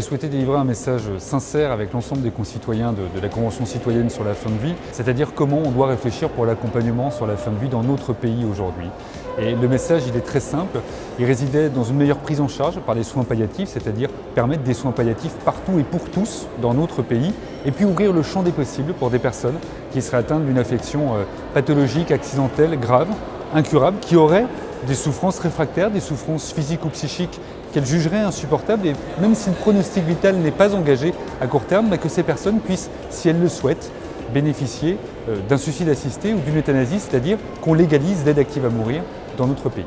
souhaité délivrer un message sincère avec l'ensemble des concitoyens de, de, la Convention citoyenne sur la fin de vie, c'est-à-dire comment on doit réfléchir pour l'accompagnement sur la fin de vie dans notre pays aujourd'hui. Et le message, il est très simple, il résidait dans une meilleure prise en charge par les soins palliatifs, c'est-à-dire permettre des soins palliatifs partout et pour tous dans notre pays, et puis ouvrir le champ des possibles pour des personnes qui seraient atteintes d'une affection euh, pathologique, accidentelle, grave, incurable, qui auraient des souffrances réfractaires, des souffrances physiques ou psychiques qu'elles jugeraient insupportables et même si le pronostic vital n'est pas engagé à court terme, bah, que ces personnes puissent, si elles le souhaitent, bénéficier euh, d'un suicide assisté ou d'une euthanasie, c'est-à-dire qu'on légalise l'aide active à mourir dans notre pays.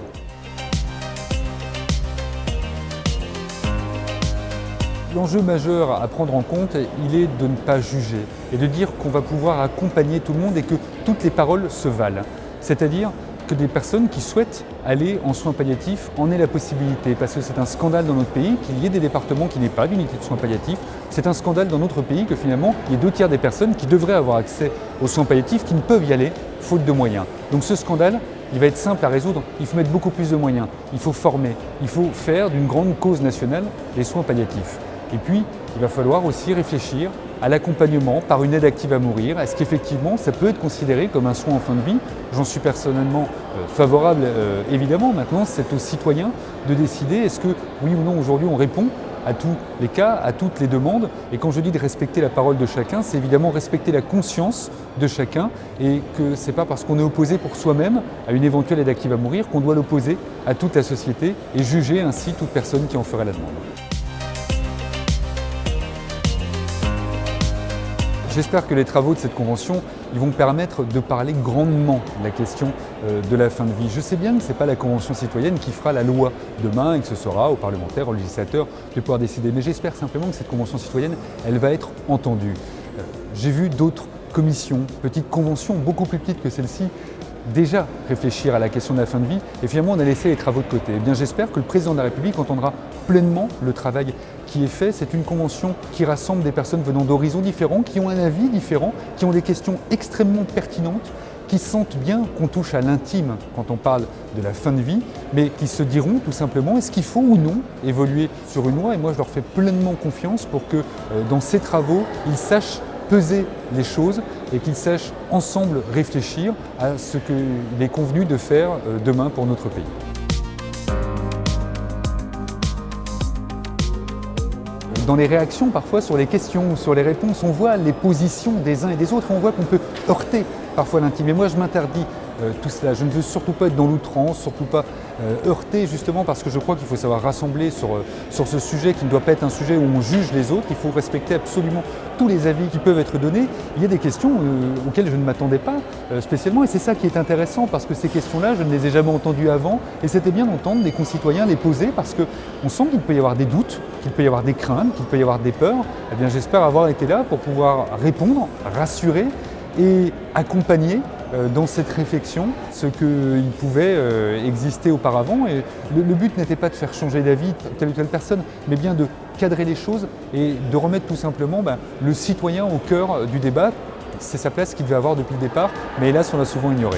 L'enjeu majeur à prendre en compte, il est de ne pas juger et de dire qu'on va pouvoir accompagner tout le monde et que toutes les paroles se valent. C'est-à-dire que des personnes qui souhaitent aller en soins palliatifs en aient la possibilité. Parce que c'est un scandale dans notre pays qu'il y ait des départements qui n'aient pas d'unité de soins palliatifs. C'est un scandale dans notre pays que finalement, il y ait deux tiers des personnes qui devraient avoir accès aux soins palliatifs qui ne peuvent y aller faute de moyens. Donc ce scandale, il va être simple à résoudre. Il faut mettre beaucoup plus de moyens. Il faut former. Il faut faire d'une grande cause nationale les soins palliatifs. Et puis, il va falloir aussi réfléchir à l'accompagnement par une aide active à mourir. Est-ce qu'effectivement ça peut être considéré comme un soin en fin de vie? J'en suis personnellement euh, favorable euh, évidemment. Maintenant, c'est aux citoyens de décider est-ce que oui ou non aujourd'hui on répond à tous les cas, à toutes les demandes. Et quand je dis de respecter la parole de chacun, c'est évidemment respecter la conscience de chacun et que ce n'est pas parce qu'on est opposé pour soi-même à une éventuelle aide active à mourir qu'on doit l'opposer à toute la société et juger ainsi toute personne qui en ferait la demande. J'espère que les travaux de cette convention ils vont permettre de parler grandement de la question euh, de la fin de vie. Je sais bien que ce n'est pas la convention citoyenne qui fera la loi demain et que ce sera aux parlementaires, aux législateurs de pouvoir décider. Mais j'espère simplement que cette convention citoyenne, elle va être entendue. Euh, j'ai vu d'autres commissions, petites conventions beaucoup plus petites que celle-ci, déjà réfléchir à la question de la fin de vie et finalement on a laissé les travaux de côté. Eh bien j'espère que le président de la République entendra pleinement le travail qui est fait. C'est une convention qui rassemble des personnes venant d'horizons différents, qui ont un avis différent, qui ont des questions extrêmement pertinentes, qui sentent bien qu'on touche à l'intime quand on parle de la fin de vie, mais qui se diront tout simplement est-ce qu'il faut ou non évoluer sur une loi? Et moi je leur fais pleinement confiance pour que euh, dans ces travaux, ils sachent peser les choses et qu'ils sachent ensemble réfléchir à ce qu'il est convenu de faire euh, demain pour notre pays. Dans les réactions parfois sur les questions, sur les réponses, on voit les positions des uns et des autres, on voit qu'on peut heurter parfois l'intime. Et moi je m'interdis euh, tout cela. Je ne veux surtout pas être dans l'outrance, surtout pas euh, heurter justement parce que je crois qu'il faut savoir rassembler sur, euh, sur ce sujet qui ne doit pas être un sujet où on juge les autres. Il faut respecter absolument tous les avis qui peuvent être donnés. Il y a des questions auxquelles je ne m'attendais pas spécialement et c'est ça qui est intéressant parce que ces questions-là, je ne les ai jamais entendues avant et c'était bien d'entendre des concitoyens les poser parce qu'on sent qu'il peut y avoir des doutes, qu'il peut y avoir des craintes, qu'il peut y avoir des peurs. Eh bien, j'espère avoir été là pour pouvoir répondre, rassurer et accompagner dans cette réflexion ce qu'il pouvait euh, exister auparavant. Et le, but n'était pas de faire changer d'avis telle ou telle personne, mais bien de cadrer les choses et de remettre tout simplement ben, le citoyen au cœur du débat. C'est sa place qu'il devait avoir depuis le départ, mais hélas on l'a souvent ignoré.